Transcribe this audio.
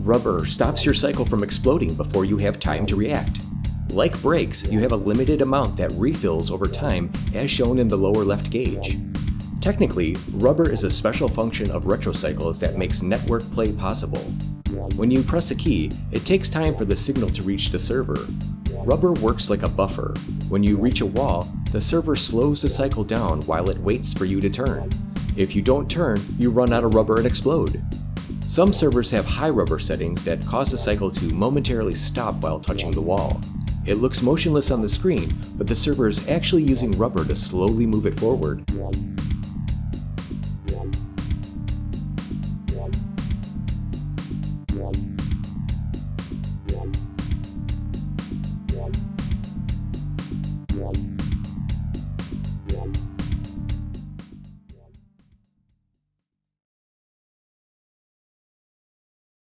Rubber stops your cycle from exploding before you have time to react. Like brakes, you have a limited amount that refills over time as shown in the lower left gauge. Technically, rubber is a special function of retrocycles that makes network play possible. When you press a key, it takes time for the signal to reach the server. Rubber works like a buffer. When you reach a wall, the server slows the cycle down while it waits for you to turn. If you don't turn, you run out of rubber and explode. Some servers have high rubber settings that cause the cycle to momentarily stop while touching the wall. It looks motionless on the screen, but the server is actually using rubber to slowly move it forward.